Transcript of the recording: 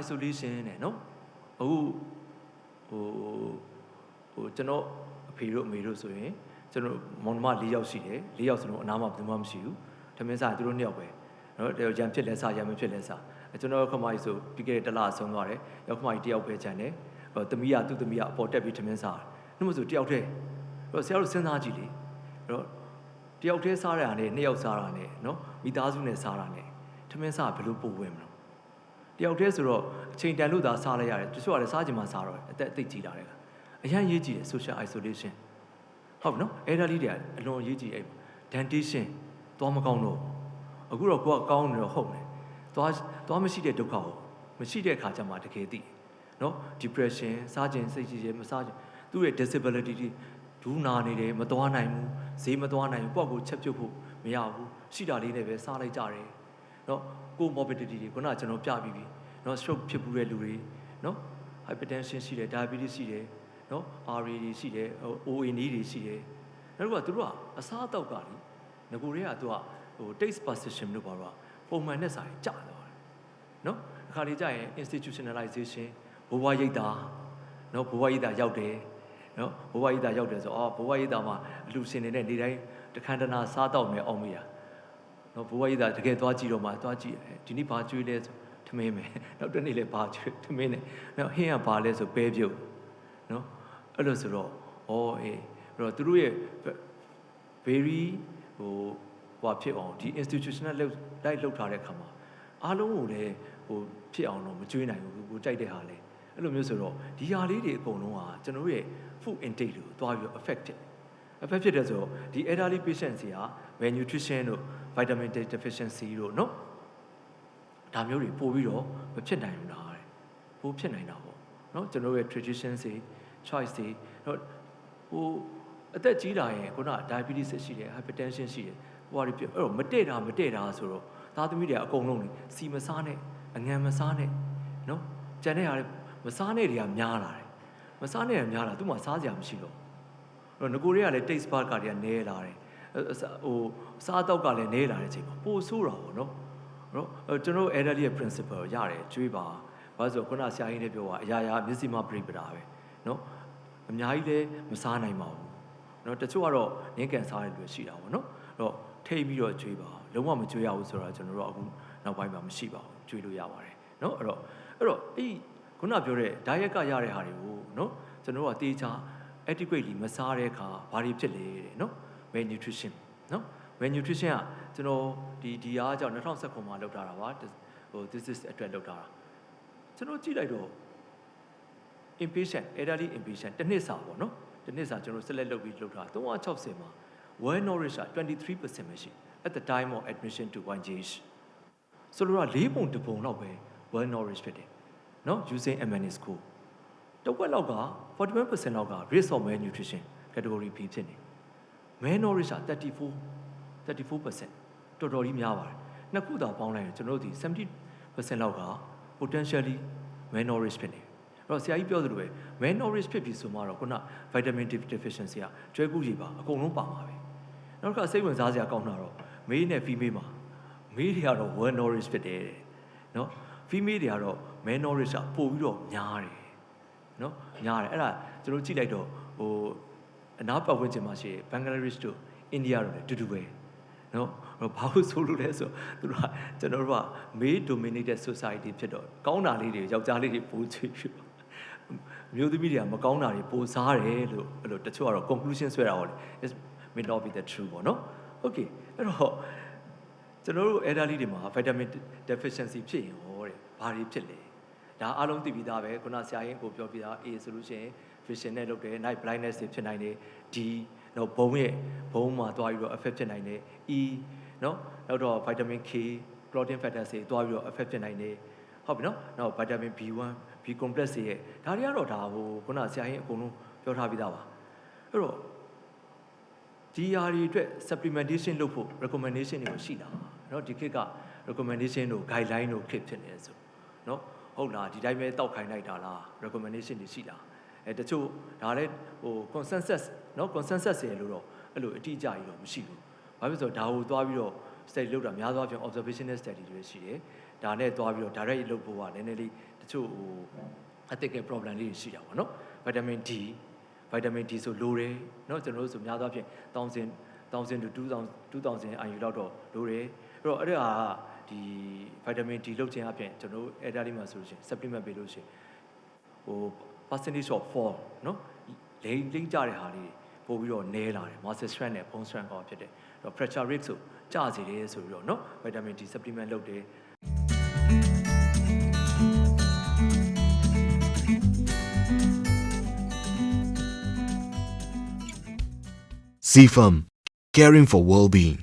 isolation နဲ့နော်အခုဟိုဟိုကျွန်တော်အဖေတို့အမေတို့ဆိုရင်ကျွန်တော်မောင်နှမ၄ယောက်ရှိတယ်၄ယောက်စလုံးအနားမှာဘယ်သူမှမရှိဘူးထမင်းစားသူတို့နှစ်ယောက်ပဲနော်ရံဖြစ်လဲစားရံမဖြစ်လဲစားကျွန်တော်ခမကြီးဆိုပြီးခဲ့တဲ့တစ်လဆုံးသွားတယ်ရောက်ခမကြီးတယောက်ပဲခြံတယ်ဟိုသမီးကသူ့သမီးကအပေါ်တက်ပြီးထမင်းစားတယ်နှမဆိုတယောက်တည်းအဲ့တော့ဆရာတို့စဉ်းစားကြည့်လေအဲ့တော့တယောက်တည်းစားရတာနဲ့နှစ်ယောက်စားတာနဲ့နော်မိသားစုနဲ့စားတာနဲ့ထမင်းစားဘယ်လိုပို့ဝင်မလို့ တယောက်တည်းဆိုတော့အချိန်တန်လို့သာစားလိုက်ရတယ်တချို့ကလည်းစားချင်မှစားတော့အသက်အသိကြီးလာတယ်ကအရန်ရေးကြည့်တယ် social isolation ဟုတ်ပြီနော်အဲ့ဒါလေးတွေကအလွန်ရေးကြည့်အဲ့ dentation သွားမကောင်းတော့အခုတော့ကိုကကောင်းနေတော့ဟုတ်တယ်သွားသွားမရှိတဲ့ဒုက္ခကိုမရှိတဲ့အခါကျမှတကယ်သိနော် depression စားခြင်းစိတ်ကြီးခြင်းမစားခြင်းသူ့ရဲ့ disability တွေဒူးနာနေတယ်မသွားနိုင်ဘူးဈေးမသွားနိုင်ဘူးကိုယ့်ကိုချက်ပြုတ်ဖို့မရဘူးရှိတာလေးနဲ့ပဲစားလိုက်ကြတယ် နော်ကို morbidity တွေခုနကကျွန်တော်ပြပြီးပြီနော် stroke ဖြစ်ဘူးတဲ့လူတွေနော် hypertension ရှိတယ် diabetes ရှိတယ်နော် RA တွေရှိတယ် OA နီးတွေရှိတယ်နောက်တစ်ခုကသူတို့ကအစားအသောက်ကလေငကိုတွေကသူကဟို taste perception လို့ပြောတော့ပုံမှန်နဲ့စာရင်ကြာသွားတယ်နော်အခါလေးကြာရင် institutionalization ဘဝရိပ်တာနော်ဘဝရိပ်တာရောက်တယ်နော်ဘဝရိပ်တာရောက်တယ်ဆိုအော်ဘဝရိပ်တာမှာအလူရှင်နေတဲ့နေတိုင်းတခန္ဓနာစားတော့မယ်အောင်မရ နော်ဘဝရိပ်တာတကယ်သွားကြည့်တော့မှသွားကြည့်ဒီနေ့ဘာကျွေးလဲဆိုထမင်းမယ်နောက်တစ်နေ့လည်းဘာကျွေးထမင်းနဲ့နောက်ဟင်းကဘာလဲဆိုပဲပြုတ်နော်အဲ့လိုဆိုတော့ဩအေးအဲ့တော့သူတို့ရဲ့ very ဟိုဟိုဖြစ်အောင်ဒီ institutional လောက်လိုက်လောက်ထားတဲ့အခါမှာအားလုံးကိုလည်းဟိုဖြစ်အောင်တော့မကြွေးနိုင်ဘူးကိုကြိုက်တဲ့ဟာလေအဲ့လိုမျိုးဆိုတော့ဒီဟာလေးတွေအကုန်လုံးကကျွန်တော်ရဲ့ food intake ကိုတွားပြီး affect ဖြစ် affect ဖြစ်တဲ့ဆိုတော့ဒီ elderly patients တွေက malnutrition တို့ vitamin D deficiency တို့နော်ဒါမျိုးတွေပို့ပြီးတော့မဖြစ်နိုင်ဘူးလားတဲ့ပို့ဖြစ်နိုင်တာပေါ့နော်ကျွန်တော်ရဲ့ tradition တွေ choice တွေနော်ဟိုအသက်ကြီးတာရင်ခုန diabetes ရှိတယ် hypertension ရှိတယ်ဟိုဟာတွေပြအဲ့တော့မတည့်တာမတည့်တာဆိုတော့သားသမီးတွေအကုန်လုံးစီမစားနဲ့အငံမစားနဲ့နော်ကြံတဲ့ဟာတွေမစားနဲ့တွေကများလာတယ်မစားနဲ့တွေများလာသူ့မှာစားစရာမရှိတော့အဲ့တော့ငကိုတွေကလည်း taste bud ကတွေကနည်းလာတယ် ဟိုစားတော့ကလည်းနဲလာတဲ့အချိန်မှာပိုဆိုးတာပေါ့နော်နော်ကျွန်တော် elderly ရဲ့ principle ရတယ်ကျွေးပါဘာလို့ဆိုခုနဆရာကြီးလည်းပြောတာအရာရာမျက်စိမှပြိပတာပဲနော်အများကြီးလည်းမစားနိုင်ပါဘူးနော်တချို့ကတော့နင်းကန်စားတဲ့လူရှိတာပေါ့နော်အဲ့တော့ထိတ်ပြီးတော့ကျွေးပါလုံးဝမကျွေးရဘူးဆိုတော့ကျွန်တော်တို့အခုနောက်ပိုင်းမှာမရှိပါဘူးကျွေးလို့ရပါတယ်နော်အဲ့တော့အဲ့တော့အဲ့ခုနပြောတဲ့ diet ကရတဲ့ဟာတွေကိုနော်ကျွန်တော်တို့ကတေချာ adequately မစားတဲ့အခါဘာတွေဖြစ်လဲတဲ့နော် malnutrition နော် malnutrition ကကျွန်တော်ဒီဒီအားကြောင့်2019မှာလောက်ထားတာပါဟို this is အတွက်လောက်ထားတာကျွန်တော်ကြည့်လိုက်တော့ impatient elderly impatient တစ်နှစ်စာပေါ့နော်တစ်နှစ်စာကျွန်တော် select လုပ်ပြီးလုပ်ထား360မှာ well nourished က23%ပဲရှိ at the time of admission to 1GH ဆိုလိုတာ၄ပုံတစ်ပုံလောက်ပဲ well nourished ဖြစ်တယ်နော် using MN school တဝက်လောက်က41%လောက်က risk of malnutrition category B ဖြစ်နေ malnourished က34 34%တော်တော်ကြီးများပါတယ်နှစ်ခုသာပေါင်းလိုက်ရင်ကျွန်တော်တို့ဒီ70%လောက်က potentially malnourished ဖြစ်နေအဲ့တော့ဆရာကြီးပြောသလိုပဲ malnourished ဖြစ်ပြီဆိုမှတော့ခုန vitamin D deficiency ကကျွဲကူးရည်ပါအကုန်လုံးပါမှာပဲနောက်တစ်ခါစိတ်ဝင်စားစရာကောင်းတာတော့မေးနဲ့ female မှာမေးတွေကတော့ well nourished ဖြစ်တယ်တဲ့နော် female တွေကတော့ malnourished ကပို့ပြီးတော့များတယ်နော်များတယ်အဲ့ဒါကျွန်တော်ကြည့်လိုက်တော့ဟို အနားပတ်ဝန်းကျင်မှာရှိတယ်ဘင်္ဂလားဒေ့ရှ်တို့အိန္ဒိယတို့လည်းတူတူပဲနော်ဘာလို့ဆိုလို့လဲဆိုသူတို့ကကျွန်တော်တို့က male dominated society ဖြစ်တော့ကောင်းတာလေးတွေယောက်ျားလေးတွေပိုချွေဖြစ်မျိုးသမီးတွေကမကောင်းတာတွေပိုစားတယ်လို့အဲ့လိုတချို့ကတော့ conclusion ဆွဲတာဟောလေ it may not be the true ပေါ့နော် okay အဲ့တော့ကျွန်တော်တို့ elderly တွေမှာ vitamin deficiency ဖြစ်ရင်ဟောတဲ့ဘာတွေဖြစ်လဲဒါအားလုံးသိပြီးသားပဲခုနဆရာရင်ကိုပြောပြတာ A ဆိုလို့ရှိရင် vision နဲ့လုပ်တယ် night blindness တွေဖြစ်နိုင်တယ် D နော်ဘုံရဲ့ဘုံမှာသွားပြီးတော့ affect ဖြစ်နိုင်တယ် E နော်နောက်တော့ vitamin K protein factors တွေသွားပြီးတော့ affect ဖြစ်နိုင်တယ်ဟုတ်ပြီနော်နောက် vitamin B1 B complex တွေရဲ့ဒါတွေကတော့ဒါဟိုခုနဆရာရင်အကုန်လုံးပြောထားပြီးသားပါအဲ့တော့ဒီဟာတွေအတွက် supplementation လုပ်ဖို့ recommendation တွေကိုရှိတာเนาะဒီခေတ်က recommendation တို့ guideline တို့ခေတ်ဖြစ်နေတယ်ဆိုเนาะဟုတ်လားဒီတိုင်းပဲတောက်ခိုင်းလိုက်တာလား recommendation တွေရှိတာ အဲတချို့ဒါလည်းဟို consensus เนาะ consensus ရလို့တော့အဲ့လိုအတိအကျကြီးတော့မရှိဘူးဘာဖြစ်လို့ဆိုတော့ဒါကိုသွားပြီးတော့ study လုပ်တာများသောအားဖြင့် observational study တွေရှိတယ် ဒါနဲ့သွားပြီးတော့ direct လုပ်ဖို့ကနည်းနည်းလေးတချို့ဟိုအသက်က problem လေးတွေရှိတာပေါ့နော် vitamin D vitamin D ဆိုလိုတယ်เนาะကျွန်တော်တို့ဆိုများသောအားဖြင့်1000 1000 to 2000 2000 IU လောက်တော့လိုတယ်အဲ့တော့အဲ့ဒါကဒီ vitamin D လုတ်ခြင်းအပြင်ကျွန်တော်တို့ elderly မှာဆိုလို့ရှိရင် supplement ပေးလို့ရှိရင်ဟို percentage of fall เนาะလိမ့်လိမ့်ကြတဲ့ဟာလေးပို့ပြီးတော့နည်းလာတယ် muscle strength နဲ့ bone strength ကောဖြစ်တယ်အဲ့တော့ pressure rate ဆိုကျစေတယ်ဆိုပြီးတော့เนาะ vitamin D supplement လုပ်တယ် CFAM, caring for well-being.